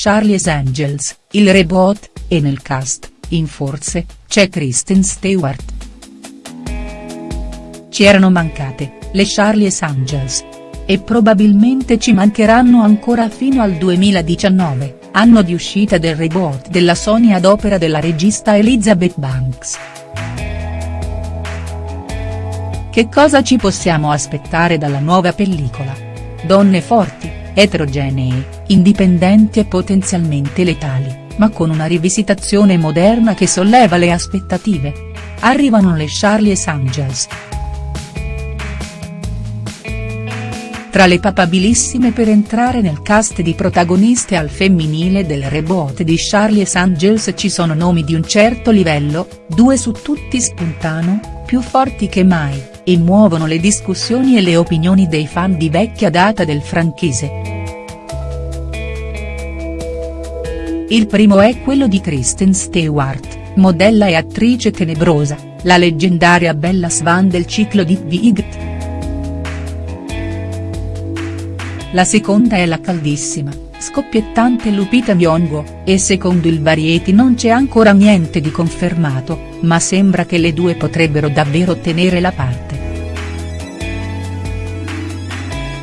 Charlie's Angels, il reboot, e nel cast, in forze, c'è Kristen Stewart. Ci erano mancate, le Charlie's Angels. E probabilmente ci mancheranno ancora fino al 2019, anno di uscita del reboot della Sony ad opera della regista Elizabeth Banks. Che cosa ci possiamo aspettare dalla nuova pellicola? Donne forti, eterogenee, indipendenti e potenzialmente letali, ma con una rivisitazione moderna che solleva le aspettative. Arrivano le Charlie's Angels. Tra le papabilissime per entrare nel cast di protagoniste al femminile del reboot di Charlie's Angels ci sono nomi di un certo livello, due su tutti spuntano, più forti che mai, e muovono le discussioni e le opinioni dei fan di vecchia data del franchise. Il primo è quello di Kristen Stewart, modella e attrice tenebrosa, la leggendaria Bella Swan del ciclo di Vigt. La seconda è la caldissima, scoppiettante Lupita Nyong'o, e secondo il Variety non c'è ancora niente di confermato, ma sembra che le due potrebbero davvero tenere la parte.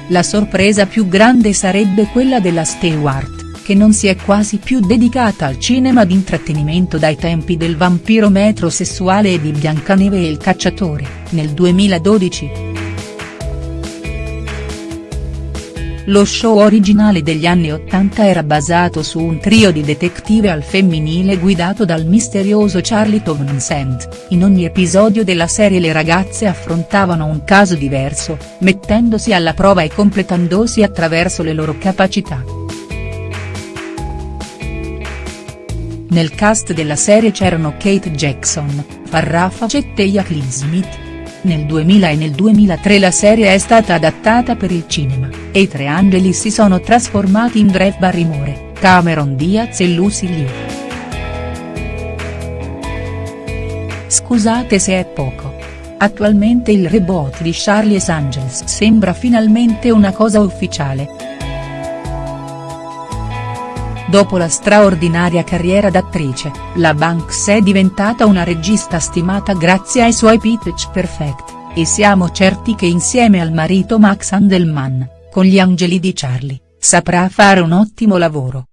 La sorpresa più grande sarebbe quella della Stewart, che non si è quasi più dedicata al cinema d'intrattenimento dai tempi del vampiro metrosessuale e di Biancaneve e il cacciatore, nel 2012. Lo show originale degli anni Ottanta era basato su un trio di detective al femminile guidato dal misterioso Charlie Townsend, in ogni episodio della serie le ragazze affrontavano un caso diverso, mettendosi alla prova e completandosi attraverso le loro capacità. Nel cast della serie c'erano Kate Jackson, Farrah Fawcett e Jacqueline Smith, nel 2000 e nel 2003 la serie è stata adattata per il cinema, e i tre angeli si sono trasformati in Drew Barrymore, Cameron Diaz e Lucy Liu. Scusate se è poco. Attualmente il reboot di Charlie's Angels sembra finalmente una cosa ufficiale. Dopo la straordinaria carriera d'attrice, la Banks è diventata una regista stimata grazie ai suoi pitch perfect, e siamo certi che insieme al marito Max Handelman, con gli angeli di Charlie, saprà fare un ottimo lavoro.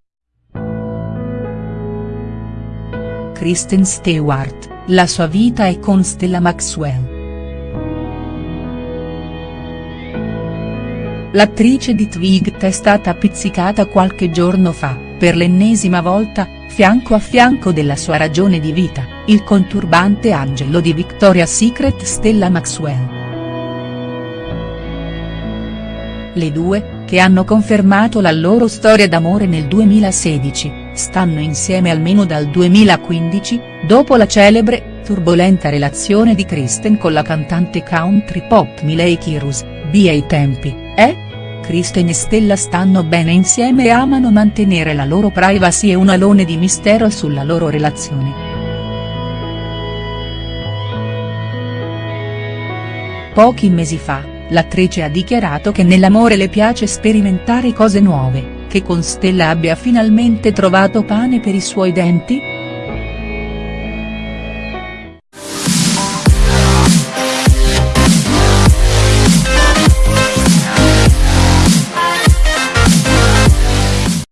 Kristen Stewart, la sua vita è con Stella Maxwell. L'attrice di Twigs è stata pizzicata qualche giorno fa per l'ennesima volta, fianco a fianco della sua ragione di vita, il conturbante angelo di Victoria's Secret Stella Maxwell. Le due, che hanno confermato la loro storia d'amore nel 2016, stanno insieme almeno dal 2015, dopo la celebre, turbolenta relazione di Kristen con la cantante country pop Miley Cyrus, via i tempi, eh?. Kristen e Stella stanno bene insieme e amano mantenere la loro privacy e un alone di mistero sulla loro relazione. Pochi mesi fa, l'attrice ha dichiarato che nell'amore le piace sperimentare cose nuove, che con Stella abbia finalmente trovato pane per i suoi denti?.